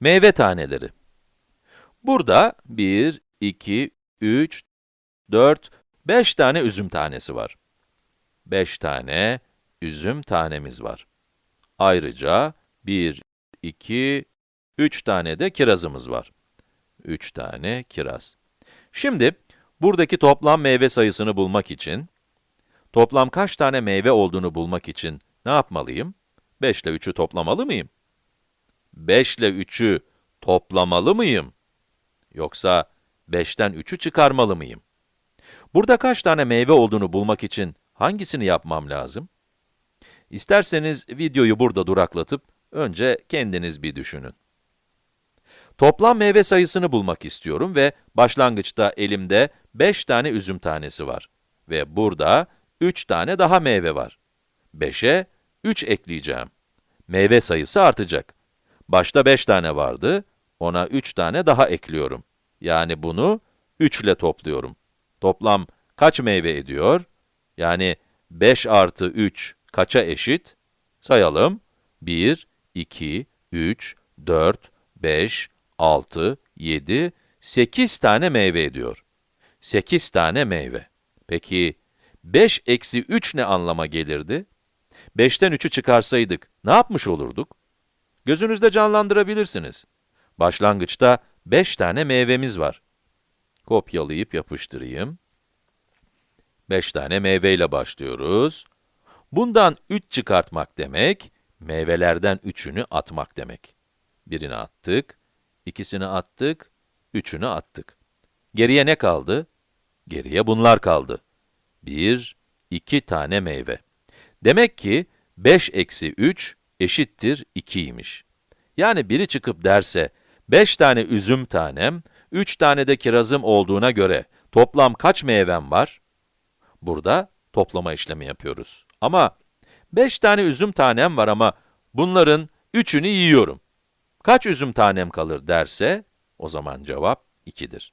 Meyve taneleri. Burada 1, 2, 3, 4, 5 tane üzüm tanesi var. 5 tane üzüm tanemiz var. Ayrıca 1, 2, 3 tane de kirazımız var. 3 tane kiraz. Şimdi, buradaki toplam meyve sayısını bulmak için, toplam kaç tane meyve olduğunu bulmak için ne yapmalıyım? 5 ile 3'ü toplamalı mıyım? 5 ile 3'ü toplamalı mıyım? Yoksa 5'ten 3'ü çıkarmalı mıyım? Burada kaç tane meyve olduğunu bulmak için hangisini yapmam lazım? İsterseniz videoyu burada duraklatıp, önce kendiniz bir düşünün. Toplam meyve sayısını bulmak istiyorum ve başlangıçta elimde 5 tane üzüm tanesi var. Ve burada 3 tane daha meyve var. 5'e 3 ekleyeceğim. Meyve sayısı artacak. Başta 5 tane vardı, ona 3 tane daha ekliyorum. Yani bunu 3 ile topluyorum. Toplam kaç meyve ediyor? Yani 5 artı 3 kaça eşit? Sayalım. 1, 2, 3, 4, 5, 6, 7, 8 tane meyve ediyor. 8 tane meyve. Peki, 5 eksi 3 ne anlama gelirdi? 5'ten 3'ü çıkarsaydık, ne yapmış olurduk? Gözünüzde canlandırabilirsiniz. Başlangıçta 5 tane meyvemiz var. Kopyalayıp yapıştırayım. 5 tane meyveyle başlıyoruz. Bundan 3 çıkartmak demek, meyvelerden 3'ünü atmak demek. Birini attık, ikisini attık, üçünü attık. Geriye ne kaldı? Geriye bunlar kaldı. 1, 2 tane meyve. Demek ki 5 eksi 3 eşittir 2'ymiş. Yani biri çıkıp derse, 5 tane üzüm tanem, 3 tane de kirazım olduğuna göre toplam kaç meyvem var? Burada toplama işlemi yapıyoruz. Ama 5 tane üzüm tanem var ama bunların 3'ünü yiyorum. Kaç üzüm tanem kalır derse, o zaman cevap 2'dir.